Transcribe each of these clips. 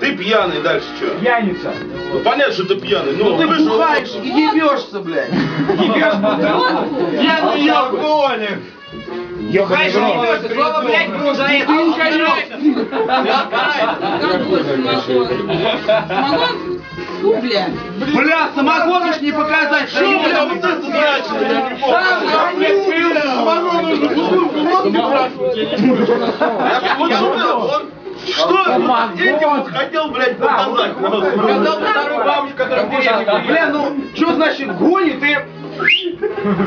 Ты пьяный, дальше что? Пьяница. Ну понятно, что ты пьяный, но Ну ты вышел- бухаешь и ебешься, блядь. Ебешь бутылку. Пьяный алкоголик. Ебаный в рот. Слово, блядь, продолжает. Самогон? Фу, бля. Бля, самогон ж не показать. Что, бля, вот это значит? Я не. Самогон нужно бутылку водки Я вот что, этим вот хотел, блядь, показать? Сказал бы вторую бабушку, которая в деревне Бля, ну, что значит гонит и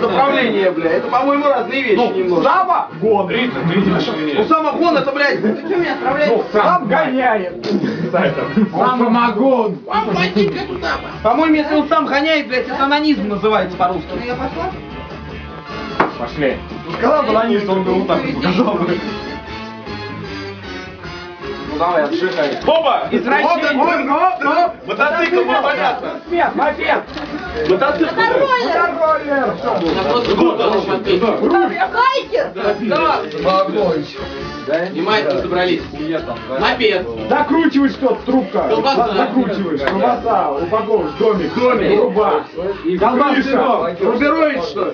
заправление, бля? Это, по-моему, разные вещи немного. Сама гон. Ну, самогон это, блядь, ты что меня отправляешь? Сам гоняет. Самогон. По-моему, если он сам гоняет, блядь, это анонизм называется по-русски. Я пошла? Пошли. Сказал баланист, он бы вот так вот показал бы. Ну давай, отжигай. Опа! Извращение. Мотоцикл, ну понятно. Мопед, мопед. Мотоцикл. Контроллер. Что было? Я просто год смотреть. Байкер! Внимательно собрались. Мопед. Закручиваешь что трубка. Колбаса. Закручиваешь. Колбаса, упаковываешь, домик. Домик. Труба. Колбаса. Рубероид, что ли?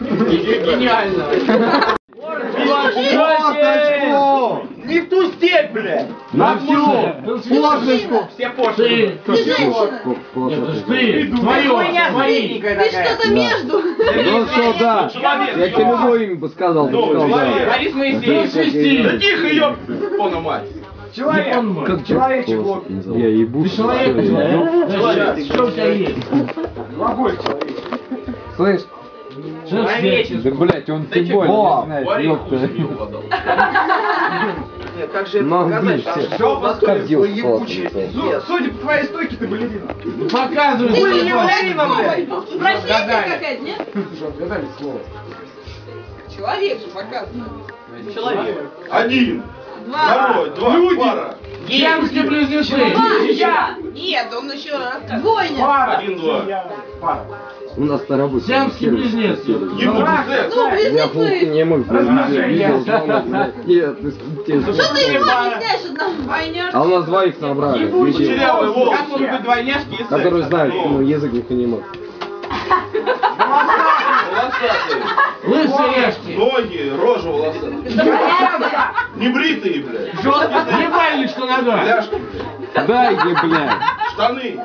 Гениально. Фоточку! Не в ту степь, блядь! На всю. Флажечку! Все пошли. Ты женщина! Ты, твое, твои. Ты что-то между! Ну что, да. Я тебе любое имя бы сказал, ты. Борис Моисеевич. Да тихо, ёб, пона мать. Человек. Как Человечек вот. Я ебу. Ты человек, Человек. Что у тебя есть? Глаголь человек. Слышь, да блять, он не знает, Ореху ёпта. Нет, как же это показать? видишь, Там все. всё Как ебучее, пиздец. Судя по твоей стойке, ты балерина. Показывай. Ты не блядь. Профессия какая-то, нет? Слушай, отгадали слово. Человек же показывает. Человек. Один. Два. Второй, два, пара. Ямские близнецы. Я! Нет, он еще рассказывает. Двойня! Пара. Один, два. Пара. У нас на работе. Сиамский близнец. Ему. Ну, близнецы! не мог Размножение. Нет, ты тебе Что ты не объясняешь одному двойняшке? А у нас двоих набрали, Кучерявый волос. Как могут быть двойняшки и секс? которые знают, ну, язык не понимают. Волосатый. Рожа волосатая. Небритые, блядь. Жесткий. Ебальник, что надо. Ляжки, блядь. Дай ей, блядь. Штаны.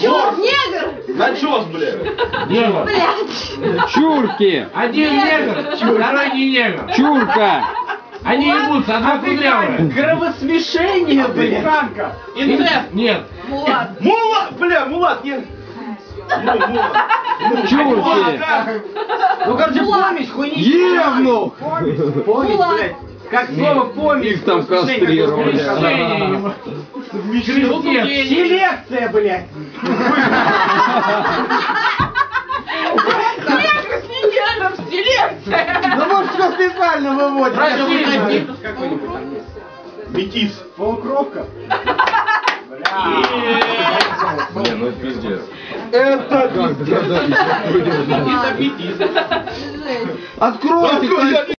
Чё, негр? Начес, блядь. Негр. Блядь! Чурки! Один негр, второй не негр. Чурка! Они ебутся, одна кудрявая. Кровосмешение, блядь! Танка. Инцест? Нет. Мулат! Мулат, бля, мулат, нет. Ну, мулат. Чурки! Ну, короче, помесь, хуйни. Евнух! Помесь, блядь. Как слово помесь. Их там кастрировали. Селекция, блядь. Ну, может, что специально там есть. Метис. Полукровка. Не, ну это пиздец. Это Откройте,